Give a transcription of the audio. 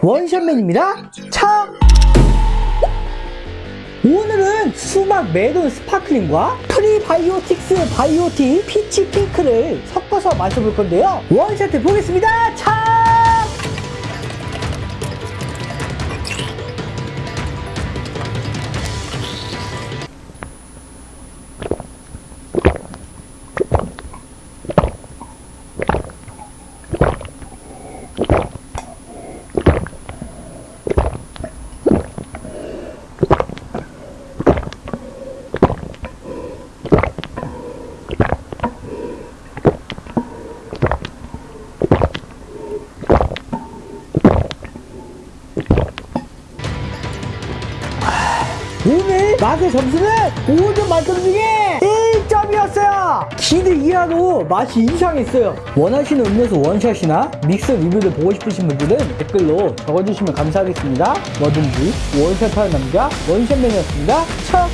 원샷맨입니다. 차! 오늘은 수박 메론 sparkling과 prebiotics biotic peach 핑크를 섞어서 마셔볼 건데요. one shot 해 보겠습니다. 차! 오늘 맛의 점수는 5점 만점 중에 1점이었어요. 기대 이하로 맛이 이상했어요. 원하시는 음료수 원샷이나 믹스 리뷰를 보고 싶으신 분들은 댓글로 적어주시면 감사하겠습니다. 뭐든지 원샷하는 남자 원샷맨이었습니다. 차!